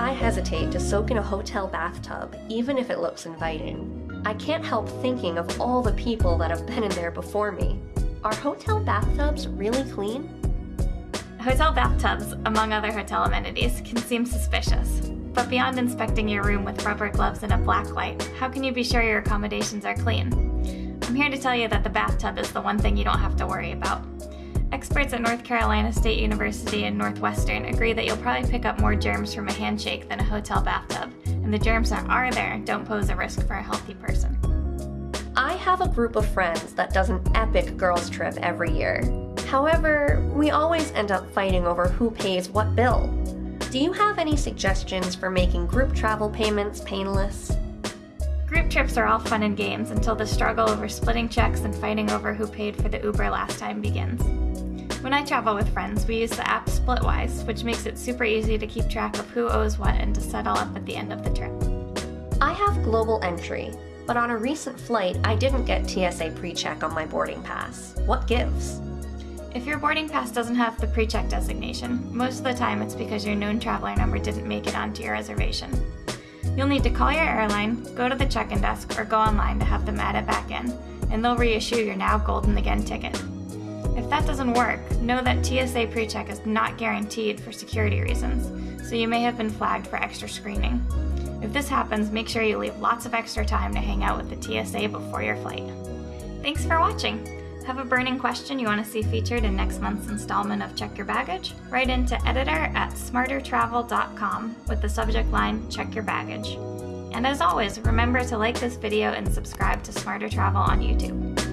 hesitate to soak in a hotel bathtub, even if it looks inviting. I can't help thinking of all the people that have been in there before me. Are hotel bathtubs really clean? Hotel bathtubs, among other hotel amenities, can seem suspicious. But beyond inspecting your room with rubber gloves and a black light, how can you be sure your accommodations are clean? I'm here to tell you that the bathtub is the one thing you don't have to worry about. Experts at North Carolina State University and Northwestern agree that you'll probably pick up more germs from a handshake than a hotel bathtub, and the germs that are there don't pose a risk for a healthy person. I have a group of friends that does an epic girls' trip every year. However, we always end up fighting over who pays what bill. Do you have any suggestions for making group travel payments painless? Group trips are all fun and games until the struggle over splitting checks and fighting over who paid for the Uber last time begins. When I travel with friends, we use the app Splitwise, which makes it super easy to keep track of who owes what and to settle up at the end of the trip. I have global entry, but on a recent flight, I didn't get TSA pre-check on my boarding pass. What gives? If your boarding pass doesn't have the pre-check designation, most of the time it's because your known traveler number didn't make it onto your reservation. You'll need to call your airline, go to the check-in desk, or go online to have them add it back in, and they'll reissue your now Golden Again ticket. If that doesn't work, know that TSA PreCheck is not guaranteed for security reasons, so you may have been flagged for extra screening. If this happens, make sure you leave lots of extra time to hang out with the TSA before your flight. Thanks for watching! Have a burning question you want to see featured in next month's installment of Check Your Baggage? Write into editor at smartertravel.com with the subject line Check Your Baggage. And as always, remember to like this video and subscribe to Smarter Travel on YouTube.